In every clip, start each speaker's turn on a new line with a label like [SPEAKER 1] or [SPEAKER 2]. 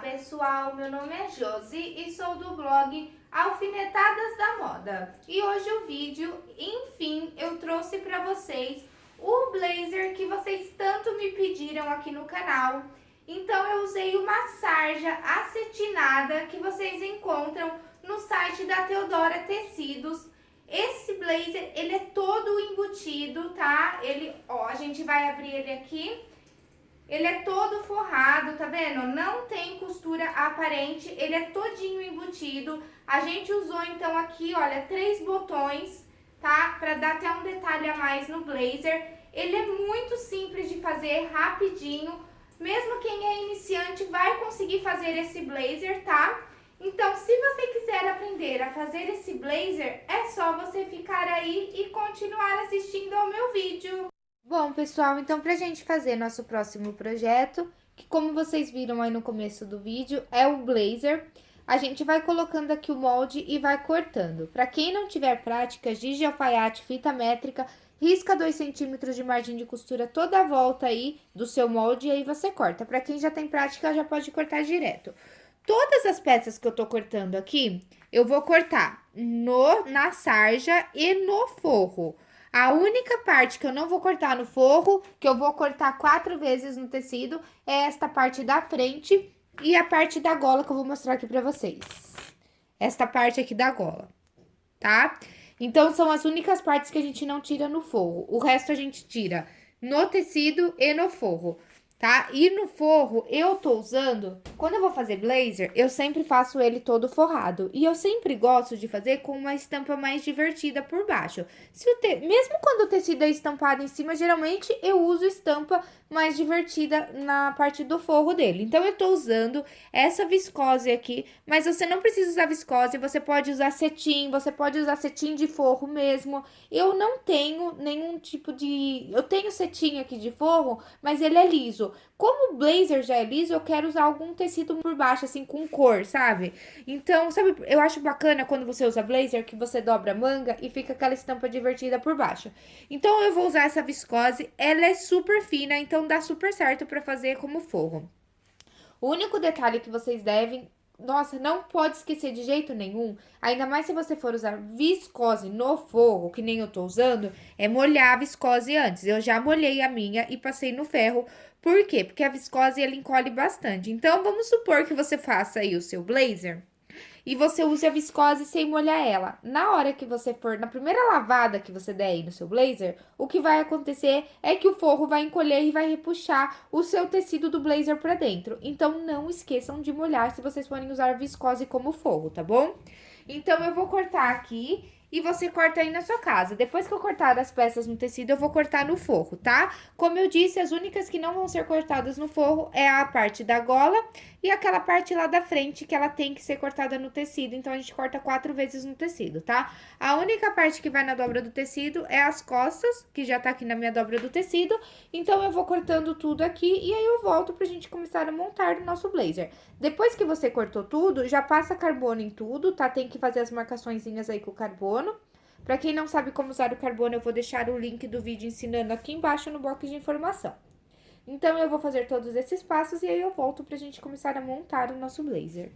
[SPEAKER 1] pessoal, meu nome é Josi e sou do blog Alfinetadas da Moda. E hoje o vídeo, enfim, eu trouxe para vocês o blazer que vocês tanto me pediram aqui no canal. Então eu usei uma sarja acetinada que vocês encontram no site da Teodora Tecidos. Esse blazer, ele é todo embutido, tá? Ele, ó, a gente vai abrir ele aqui ele é todo forrado, tá vendo? Não tem costura aparente, ele é todinho embutido. A gente usou, então, aqui, olha, três botões, tá? Pra dar até um detalhe a mais no blazer. Ele é muito simples de fazer, rapidinho. Mesmo quem é iniciante vai conseguir fazer esse blazer, tá? Então, se você quiser aprender a fazer esse blazer, é só você ficar aí e continuar assistindo ao meu vídeo. Bom, pessoal, então pra gente fazer nosso próximo projeto, que como vocês viram aí no começo do vídeo, é o blazer, a gente vai colocando aqui o molde e vai cortando. Pra quem não tiver prática, giz de alfaiate, fita métrica, risca 2 centímetros de margem de costura toda a volta aí do seu molde e aí você corta. Pra quem já tem prática, já pode cortar direto. Todas as peças que eu tô cortando aqui, eu vou cortar no, na sarja e no forro. A única parte que eu não vou cortar no forro, que eu vou cortar quatro vezes no tecido, é esta parte da frente e a parte da gola que eu vou mostrar aqui pra vocês. Esta parte aqui da gola, tá? Então, são as únicas partes que a gente não tira no forro. O resto a gente tira no tecido e no forro tá? E no forro, eu tô usando... Quando eu vou fazer blazer, eu sempre faço ele todo forrado. E eu sempre gosto de fazer com uma estampa mais divertida por baixo. Se o te... Mesmo quando o tecido é estampado em cima, geralmente eu uso estampa mais divertida na parte do forro dele. Então, eu tô usando essa viscose aqui, mas você não precisa usar viscose, você pode usar cetim, você pode usar cetim de forro mesmo. Eu não tenho nenhum tipo de... Eu tenho cetim aqui de forro, mas ele é liso. Como o blazer já é liso, eu quero usar algum tecido por baixo, assim, com cor, sabe? Então, sabe, eu acho bacana quando você usa blazer, que você dobra a manga e fica aquela estampa divertida por baixo. Então, eu vou usar essa viscose, ela é super fina, então dá super certo pra fazer como forro. O único detalhe que vocês devem nossa, não pode esquecer de jeito nenhum, ainda mais se você for usar viscose no forro, que nem eu tô usando, é molhar a viscose antes. Eu já molhei a minha e passei no ferro. Por quê? Porque a viscose, ela encolhe bastante. Então, vamos supor que você faça aí o seu blazer e você use a viscose sem molhar ela. Na hora que você for, na primeira lavada que você der aí no seu blazer, o que vai acontecer é que o forro vai encolher e vai repuxar o seu tecido do blazer pra dentro. Então, não esqueçam de molhar se vocês forem usar viscose como forro, tá bom? Então, eu vou cortar aqui e você corta aí na sua casa. Depois que eu cortar as peças no tecido, eu vou cortar no forro, tá? Como eu disse, as únicas que não vão ser cortadas no forro é a parte da gola e aquela parte lá da frente que ela tem que ser cortada no tecido. Então, a gente corta quatro vezes no tecido, tá? A única parte que vai na dobra do tecido é as costas, que já tá aqui na minha dobra do tecido. Então, eu vou cortando tudo aqui e aí eu volto pra gente começar a montar o nosso blazer. Depois que você cortou tudo, já passa carbono em tudo, tá? Tem que fazer as marcaçõezinhas aí com o carbono carbono. Para quem não sabe como usar o carbono, eu vou deixar o link do vídeo ensinando aqui embaixo no box de informação. Então, eu vou fazer todos esses passos e aí eu volto pra gente começar a montar o nosso blazer.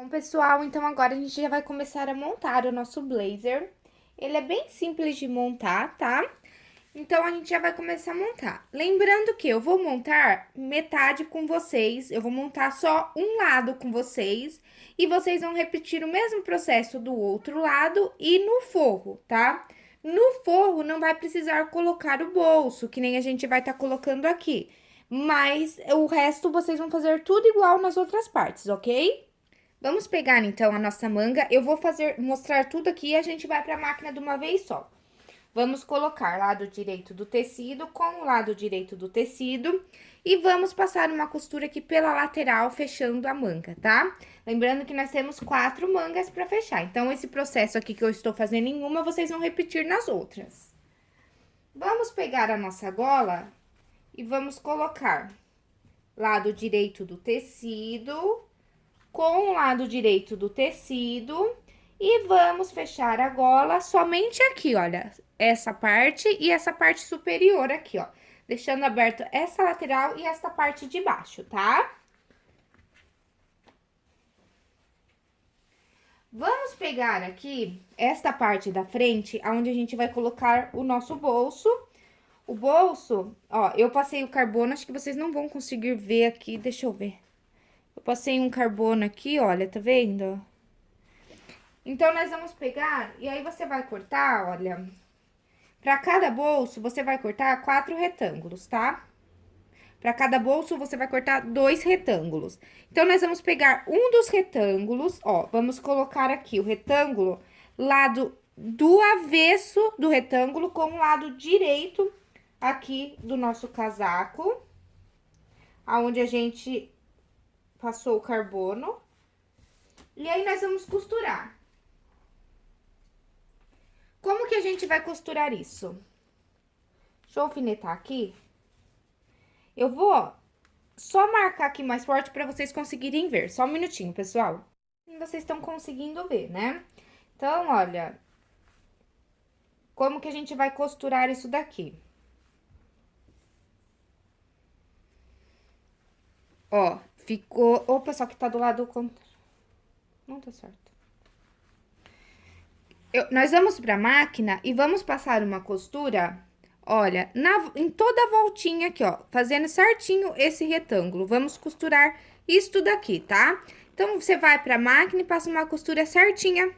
[SPEAKER 1] Bom, pessoal, então agora a gente já vai começar a montar o nosso blazer. Ele é bem simples de montar, tá? Então, a gente já vai começar a montar. Lembrando que eu vou montar metade com vocês, eu vou montar só um lado com vocês, e vocês vão repetir o mesmo processo do outro lado e no forro, tá? No forro, não vai precisar colocar o bolso, que nem a gente vai estar tá colocando aqui. Mas o resto, vocês vão fazer tudo igual nas outras partes, ok? Vamos pegar, então, a nossa manga. Eu vou fazer, mostrar tudo aqui e a gente vai pra máquina de uma vez só. Vamos colocar lado direito do tecido com o lado direito do tecido. E vamos passar uma costura aqui pela lateral, fechando a manga, tá? Lembrando que nós temos quatro mangas pra fechar. Então, esse processo aqui que eu estou fazendo em uma, vocês vão repetir nas outras. Vamos pegar a nossa gola e vamos colocar lado direito do tecido com o lado direito do tecido e vamos fechar a gola somente aqui, olha, essa parte e essa parte superior aqui, ó. Deixando aberto essa lateral e essa parte de baixo, tá? Vamos pegar aqui esta parte da frente, onde a gente vai colocar o nosso bolso. O bolso, ó, eu passei o carbono, acho que vocês não vão conseguir ver aqui, deixa eu ver. Eu passei um carbono aqui, olha, tá vendo? Então, nós vamos pegar, e aí você vai cortar, olha, pra cada bolso, você vai cortar quatro retângulos, tá? Pra cada bolso, você vai cortar dois retângulos. Então, nós vamos pegar um dos retângulos, ó, vamos colocar aqui o retângulo lado do avesso do retângulo com o lado direito aqui do nosso casaco, aonde a gente passou o carbono. E aí, nós vamos costurar. Como que a gente vai costurar isso? Deixa eu alfinetar aqui. Eu vou só marcar aqui mais forte para vocês conseguirem ver. Só um minutinho, pessoal. Vocês estão conseguindo ver, né? Então, olha... Como que a gente vai costurar isso daqui? Ó, Ficou... Opa, só que tá do lado contrário. Não tá certo. Eu, nós vamos pra máquina e vamos passar uma costura, olha, na, em toda a voltinha aqui, ó, fazendo certinho esse retângulo. Vamos costurar isto daqui, tá? Então, você vai pra máquina e passa uma costura certinha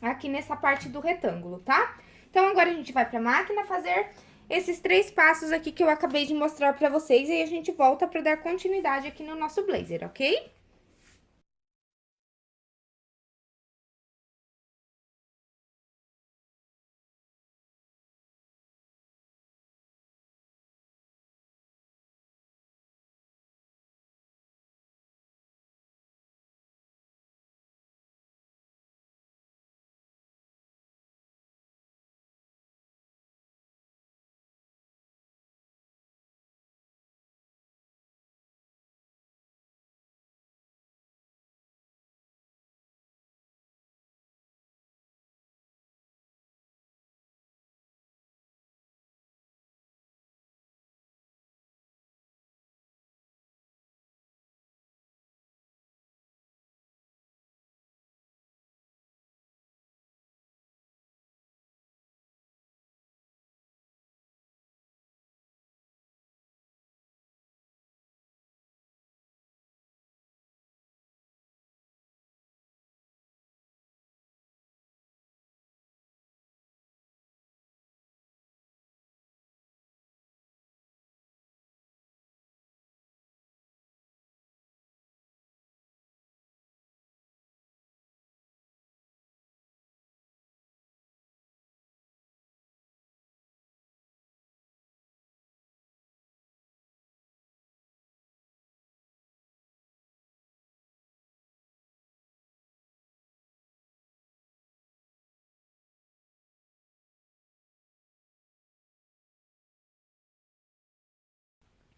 [SPEAKER 1] aqui nessa parte do retângulo, tá? Então, agora a gente vai pra máquina fazer esses três passos aqui que eu acabei de mostrar pra vocês e a gente volta pra dar continuidade aqui no nosso blazer, ok?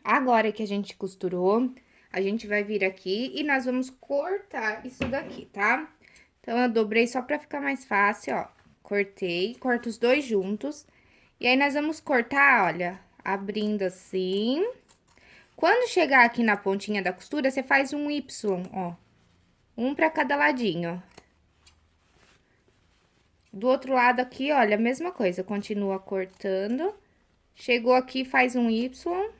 [SPEAKER 1] Agora que a gente costurou, a gente vai vir aqui e nós vamos cortar isso daqui, tá? Então, eu dobrei só pra ficar mais fácil, ó. Cortei, corto os dois juntos. E aí, nós vamos cortar, olha, abrindo assim. Quando chegar aqui na pontinha da costura, você faz um Y, ó. Um pra cada ladinho. Do outro lado aqui, olha, a mesma coisa, continua cortando. Chegou aqui, faz um Y.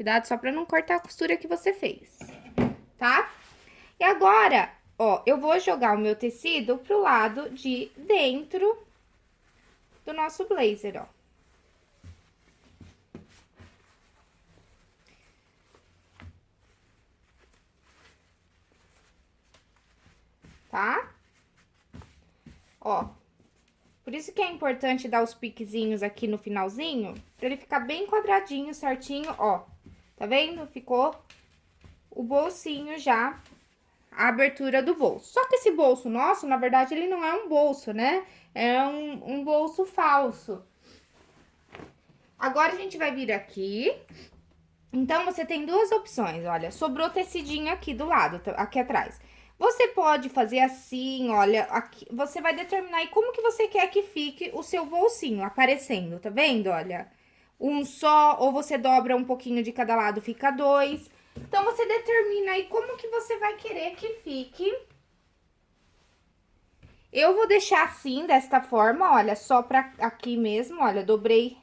[SPEAKER 1] Cuidado só pra não cortar a costura que você fez, tá? E agora, ó, eu vou jogar o meu tecido pro lado de dentro do nosso blazer, ó. Tá? Ó, por isso que é importante dar os piquezinhos aqui no finalzinho, pra ele ficar bem quadradinho, certinho, ó. Tá vendo? Ficou o bolsinho já, a abertura do bolso. Só que esse bolso nosso, na verdade, ele não é um bolso, né? É um, um bolso falso. Agora, a gente vai vir aqui. Então, você tem duas opções, olha. Sobrou tecidinho aqui do lado, aqui atrás. Você pode fazer assim, olha, aqui, você vai determinar aí como que você quer que fique o seu bolsinho aparecendo, tá vendo? Olha, um só, ou você dobra um pouquinho de cada lado, fica dois. Então, você determina aí como que você vai querer que fique. Eu vou deixar assim, desta forma, olha, só pra aqui mesmo, olha, dobrei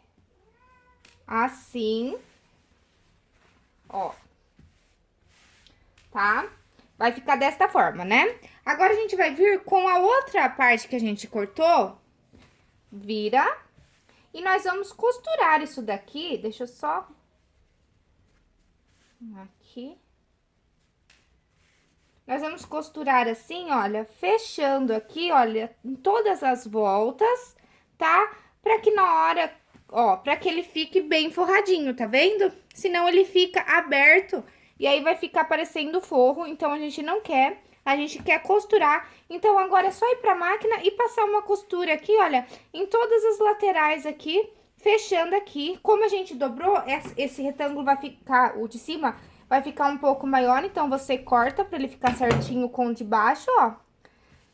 [SPEAKER 1] assim. Ó. Tá? Vai ficar desta forma, né? Agora, a gente vai vir com a outra parte que a gente cortou, vira, e nós vamos costurar isso daqui, deixa eu só... Aqui. Nós vamos costurar assim, olha, fechando aqui, olha, em todas as voltas, tá? Pra que na hora, ó, pra que ele fique bem forradinho, tá vendo? Senão ele fica aberto e aí, vai ficar parecendo forro, então a gente não quer, a gente quer costurar. Então, agora é só ir pra máquina e passar uma costura aqui, olha, em todas as laterais aqui, fechando aqui. Como a gente dobrou, esse retângulo vai ficar, o de cima, vai ficar um pouco maior, então você corta pra ele ficar certinho com o de baixo, ó.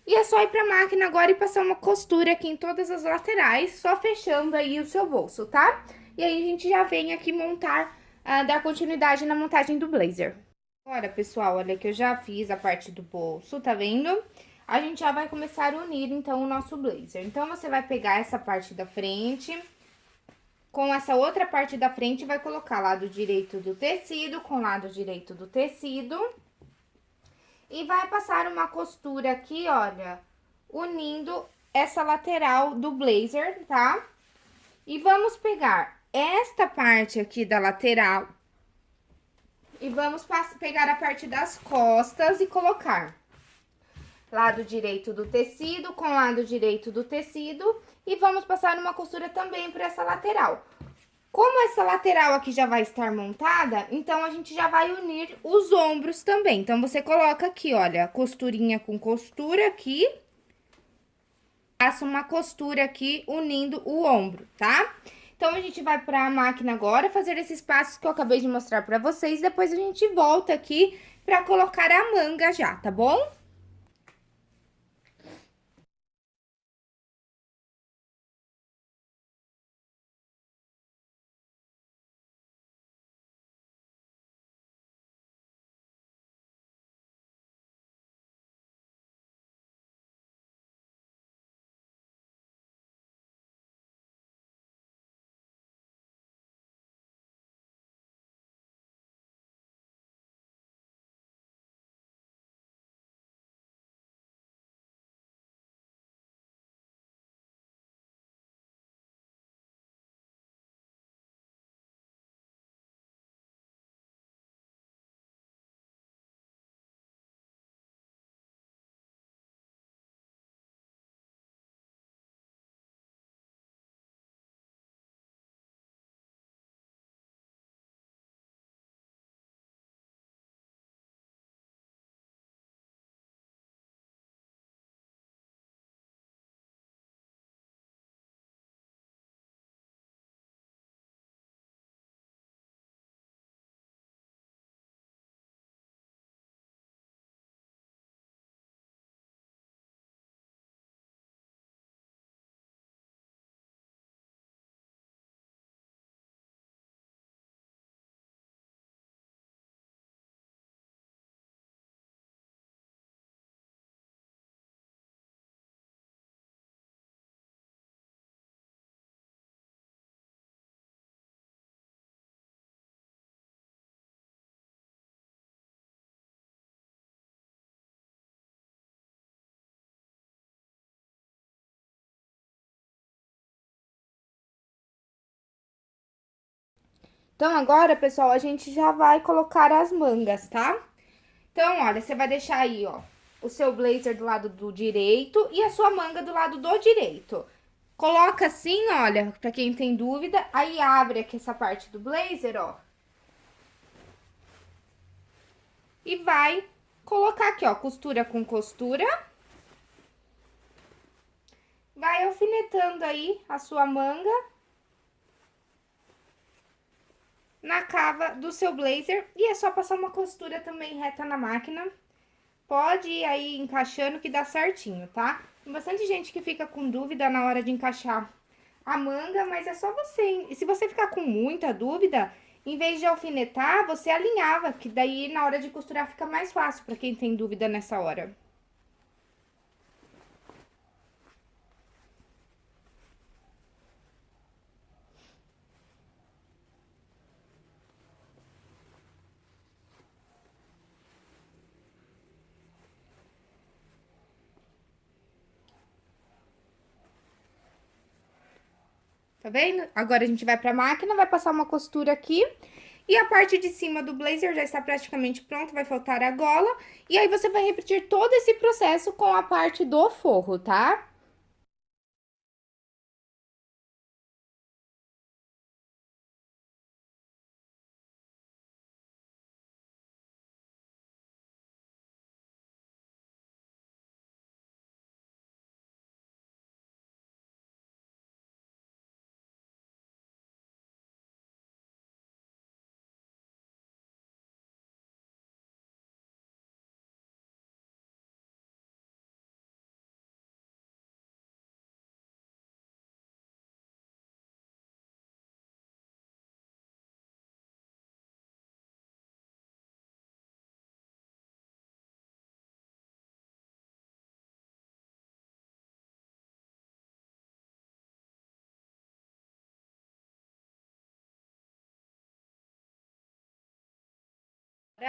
[SPEAKER 1] E é só ir pra máquina agora e passar uma costura aqui em todas as laterais, só fechando aí o seu bolso, tá? E aí, a gente já vem aqui montar uh, dar continuidade na montagem do blazer. Agora, pessoal, olha que eu já fiz a parte do bolso, tá vendo? A gente já vai começar a unir, então, o nosso blazer. Então, você vai pegar essa parte da frente, com essa outra parte da frente, vai colocar lado direito do tecido com lado direito do tecido. E vai passar uma costura aqui, olha, unindo essa lateral do blazer, tá? E vamos pegar esta parte aqui da lateral e vamos pegar a parte das costas e colocar lado direito do tecido com lado direito do tecido e vamos passar uma costura também para essa lateral. Como essa lateral aqui já vai estar montada, então a gente já vai unir os ombros também. Então, você coloca aqui, olha, costurinha com costura aqui, passa uma costura aqui unindo o ombro, tá? Tá? Então, a gente vai pra máquina agora fazer esses passos que eu acabei de mostrar pra vocês. Depois, a gente volta aqui pra colocar a manga já, tá bom? Então, agora, pessoal, a gente já vai colocar as mangas, tá? Então, olha, você vai deixar aí, ó, o seu blazer do lado do direito e a sua manga do lado do direito. Coloca assim, olha, pra quem tem dúvida, aí abre aqui essa parte do blazer, ó. E vai colocar aqui, ó, costura com costura. Vai alfinetando aí a sua manga. Na cava do seu blazer. E é só passar uma costura também reta na máquina. Pode ir aí encaixando que dá certinho, tá? Tem bastante gente que fica com dúvida na hora de encaixar a manga, mas é só você... E se você ficar com muita dúvida, em vez de alfinetar, você alinhava, que daí na hora de costurar fica mais fácil para quem tem dúvida nessa hora. Tá vendo? Agora, a gente vai pra máquina, vai passar uma costura aqui. E a parte de cima do blazer já está praticamente pronta, vai faltar a gola. E aí, você vai repetir todo esse processo com a parte do forro, tá?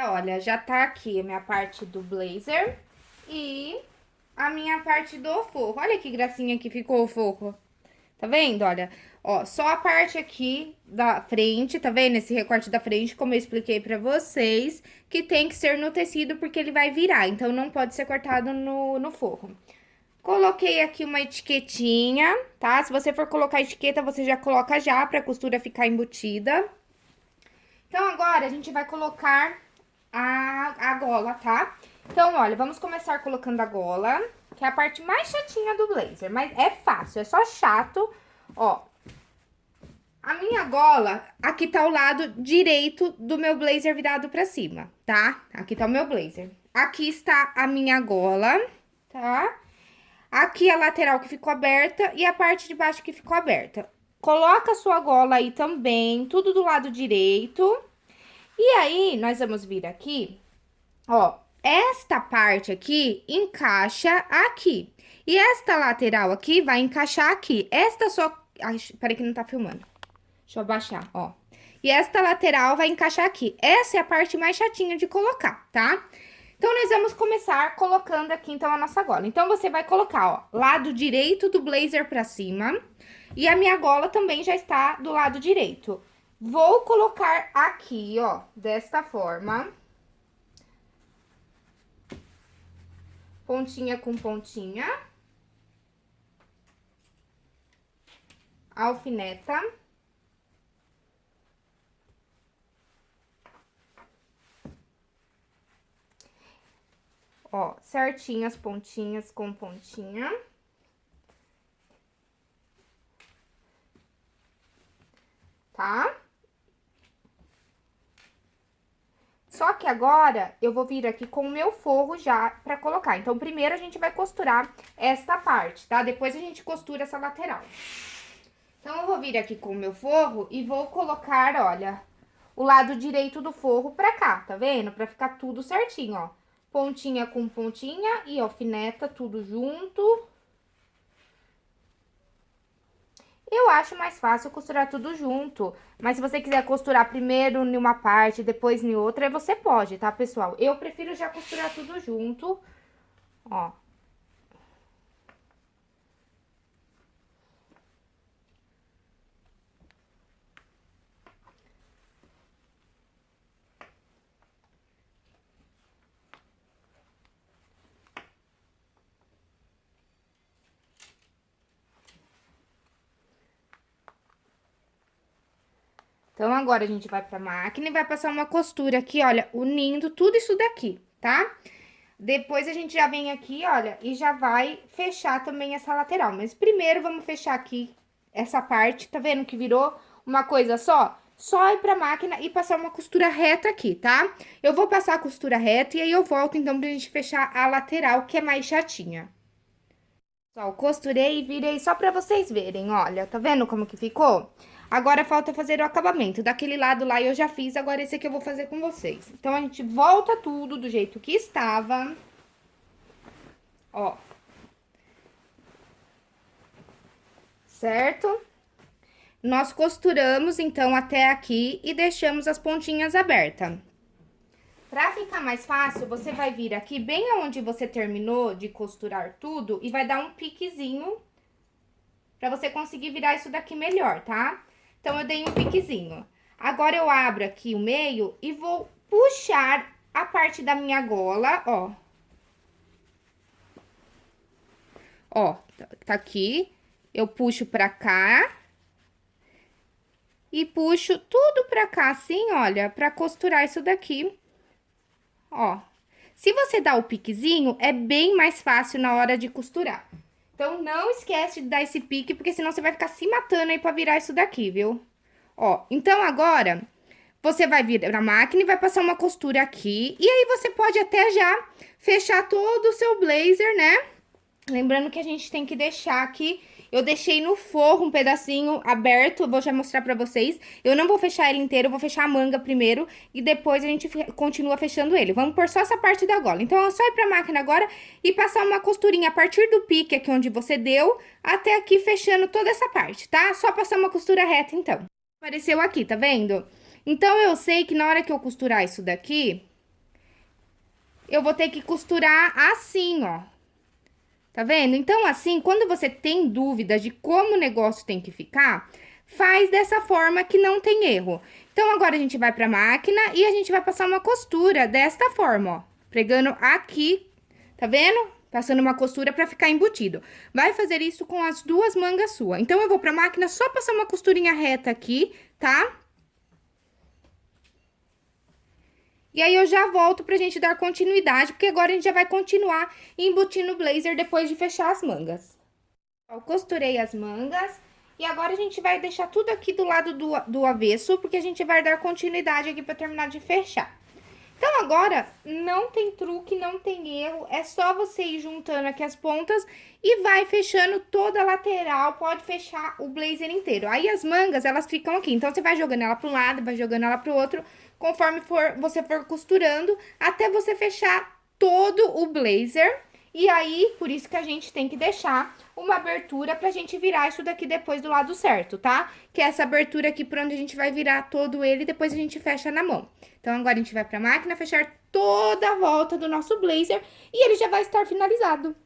[SPEAKER 1] Olha, já tá aqui a minha parte do blazer e a minha parte do forro. Olha que gracinha que ficou o forro. Tá vendo? Olha, ó, só a parte aqui da frente, tá vendo? Esse recorte da frente, como eu expliquei pra vocês, que tem que ser no tecido porque ele vai virar, então não pode ser cortado no, no forro. Coloquei aqui uma etiquetinha, tá? Se você for colocar etiqueta, você já coloca já pra costura ficar embutida. Então, agora, a gente vai colocar a, a gola, tá? Então, olha, vamos começar colocando a gola, que é a parte mais chatinha do blazer, mas é fácil, é só chato, ó. A minha gola, aqui tá o lado direito do meu blazer virado pra cima, tá? Aqui tá o meu blazer. Aqui está a minha gola, tá? Aqui a lateral que ficou aberta e a parte de baixo que ficou aberta. Coloca a sua gola aí também, tudo do lado direito. E aí, nós vamos vir aqui, ó, esta parte aqui encaixa aqui. E esta lateral aqui vai encaixar aqui. Esta só... Ai, peraí que não tá filmando. Deixa eu abaixar, ó. E esta lateral vai encaixar aqui. Essa é a parte mais chatinha de colocar, tá? Então, nós vamos começar colocando aqui, então, a nossa gola. Então, você vai colocar, ó, lado direito do blazer pra cima. E a minha gola também já está do lado direito. Vou colocar aqui, ó, desta forma. Pontinha com pontinha. Alfineta. Ó, certinho as pontinhas com pontinha. Tá? Só que agora, eu vou vir aqui com o meu forro já pra colocar. Então, primeiro a gente vai costurar esta parte, tá? Depois a gente costura essa lateral. Então, eu vou vir aqui com o meu forro e vou colocar, olha, o lado direito do forro pra cá, tá vendo? Pra ficar tudo certinho, ó. Pontinha com pontinha e alfineta tudo junto. Eu acho mais fácil costurar tudo junto, mas se você quiser costurar primeiro em uma parte, depois em outra, você pode, tá, pessoal? Eu prefiro já costurar tudo junto, ó. Então, agora a gente vai pra máquina e vai passar uma costura aqui, olha, unindo tudo isso daqui, tá? Depois a gente já vem aqui, olha, e já vai fechar também essa lateral. Mas primeiro vamos fechar aqui essa parte, tá vendo que virou uma coisa só? Só ir pra máquina e passar uma costura reta aqui, tá? Eu vou passar a costura reta e aí eu volto, então, pra gente fechar a lateral, que é mais chatinha. Só, costurei e virei só pra vocês verem, olha, tá vendo como que ficou? Agora, falta fazer o acabamento. Daquele lado lá eu já fiz, agora esse aqui eu vou fazer com vocês. Então, a gente volta tudo do jeito que estava. Ó. Certo? Nós costuramos, então, até aqui e deixamos as pontinhas abertas. Pra ficar mais fácil, você vai vir aqui bem aonde você terminou de costurar tudo e vai dar um piquezinho pra você conseguir virar isso daqui melhor, tá? Então, eu dei um piquezinho. Agora, eu abro aqui o meio e vou puxar a parte da minha gola, ó. Ó, tá aqui. Eu puxo pra cá. E puxo tudo pra cá, assim, olha, pra costurar isso daqui. Ó. Se você dá o piquezinho, é bem mais fácil na hora de costurar. Então, não esquece de dar esse pique, porque senão você vai ficar se matando aí pra virar isso daqui, viu? Ó, então agora, você vai vir na máquina e vai passar uma costura aqui. E aí, você pode até já fechar todo o seu blazer, né? Lembrando que a gente tem que deixar aqui eu deixei no forro um pedacinho aberto, vou já mostrar pra vocês. Eu não vou fechar ele inteiro, vou fechar a manga primeiro e depois a gente continua fechando ele. Vamos por só essa parte da gola. Então, é só ir pra máquina agora e passar uma costurinha a partir do pique aqui onde você deu, até aqui fechando toda essa parte, tá? Só passar uma costura reta, então. Apareceu aqui, tá vendo? Então, eu sei que na hora que eu costurar isso daqui, eu vou ter que costurar assim, ó. Tá vendo? Então, assim, quando você tem dúvidas de como o negócio tem que ficar, faz dessa forma que não tem erro. Então, agora a gente vai pra máquina e a gente vai passar uma costura desta forma, ó. Pregando aqui, tá vendo? Passando uma costura pra ficar embutido. Vai fazer isso com as duas mangas suas. Então, eu vou pra máquina só passar uma costurinha reta aqui, tá? E aí, eu já volto pra gente dar continuidade, porque agora a gente já vai continuar embutindo o blazer depois de fechar as mangas. Eu costurei as mangas e agora a gente vai deixar tudo aqui do lado do, do avesso, porque a gente vai dar continuidade aqui pra terminar de fechar. Então, agora, não tem truque, não tem erro, é só você ir juntando aqui as pontas e vai fechando toda a lateral, pode fechar o blazer inteiro. Aí, as mangas, elas ficam aqui, então, você vai jogando ela para um lado, vai jogando ela para o outro, conforme for, você for costurando, até você fechar todo o blazer. E aí, por isso que a gente tem que deixar uma abertura pra gente virar isso daqui depois do lado certo, tá? Que é essa abertura aqui por onde a gente vai virar todo ele depois a gente fecha na mão. Então, agora a gente vai pra máquina fechar toda a volta do nosso blazer e ele já vai estar finalizado.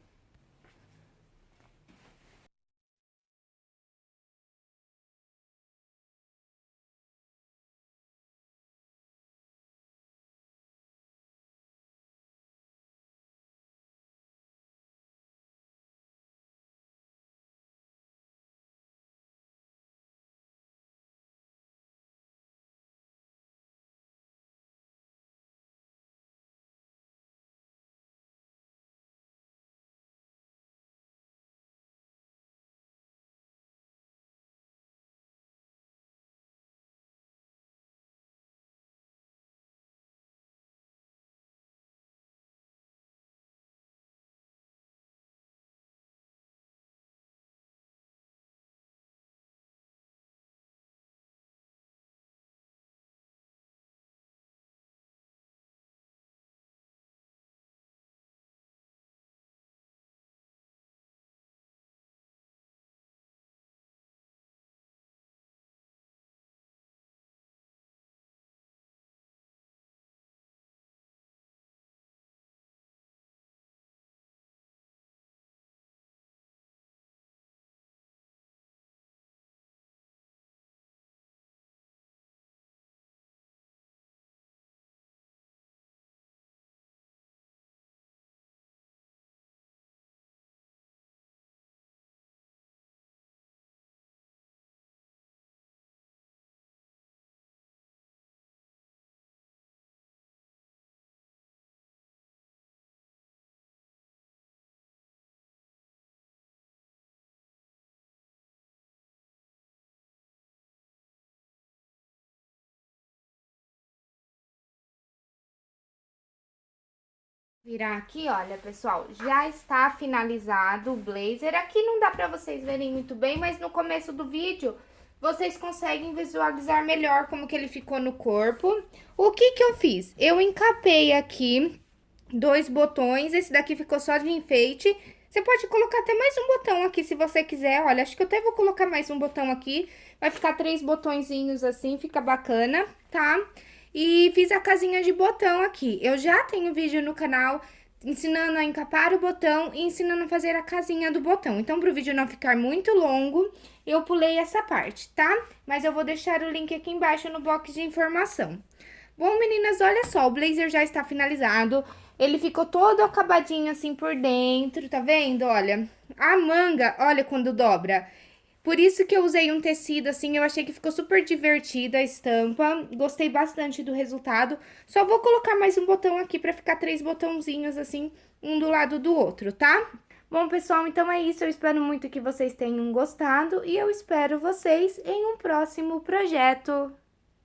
[SPEAKER 1] Virar aqui, olha, pessoal, já está finalizado o blazer. Aqui não dá pra vocês verem muito bem, mas no começo do vídeo vocês conseguem visualizar melhor como que ele ficou no corpo. O que que eu fiz? Eu encapei aqui dois botões, esse daqui ficou só de enfeite. Você pode colocar até mais um botão aqui se você quiser, olha, acho que eu até vou colocar mais um botão aqui. Vai ficar três botõezinhos assim, fica bacana, tá? E fiz a casinha de botão aqui. Eu já tenho vídeo no canal ensinando a encapar o botão e ensinando a fazer a casinha do botão. Então, para o vídeo não ficar muito longo, eu pulei essa parte, tá? Mas eu vou deixar o link aqui embaixo no box de informação. Bom, meninas, olha só, o blazer já está finalizado. Ele ficou todo acabadinho assim por dentro, tá vendo? Olha, a manga, olha quando dobra. Por isso que eu usei um tecido assim, eu achei que ficou super divertida a estampa. Gostei bastante do resultado. Só vou colocar mais um botão aqui pra ficar três botãozinhos assim, um do lado do outro, tá? Bom, pessoal, então é isso. Eu espero muito que vocês tenham gostado e eu espero vocês em um próximo projeto.